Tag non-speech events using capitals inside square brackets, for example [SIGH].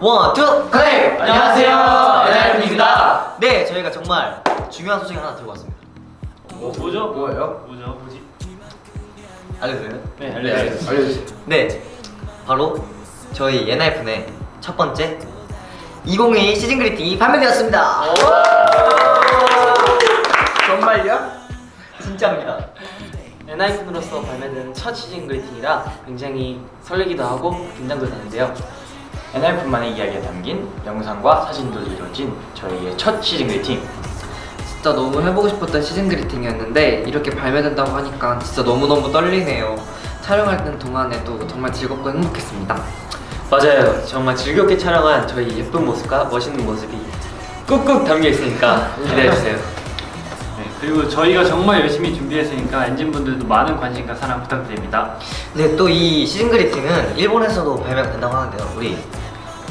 One, two, connect! 안녕하세요, ENHYPEN입니다. 네, 저희가 정말 중요한 소식 하나 들고 왔습니다. 뭐, 뭐죠? 뭐예요? 뭐죠? 뭐지? 알려드려요? 네, 알려주세요. 알려주세요. 네, 바로 저희 엔하이픈의 첫 번째 2022 season greeting이 발매되었습니다. 정말요? 진짜입니다. 엔하이픈으로서 발매된 첫 season greeting이라 굉장히 설레기도 하고 긴장도 되는데요. NRF만의 이야기가 담긴 영상과 사진들로 이루어진 저희의 첫 시즌 그리팅. 진짜 너무 해보고 싶었던 시즌 그리팅이었는데 이렇게 발매된다고 하니까 진짜 너무너무 떨리네요 촬영할 동안에도 정말 즐겁고 행복했습니다 맞아요. 정말 즐겁게 촬영한 저희 예쁜 모습과 멋있는 모습이 꾹꾹 담겨 있으니까 기대해 주세요. [LAUGHS] 네, 그리고 저희가 정말 열심히 준비했으니까 엔진분들도 많은 관심과 사랑 부탁드립니다. 네, 또 이 시즌 그리팅은 일본에서도 발매가 된다고 하는데요. 우리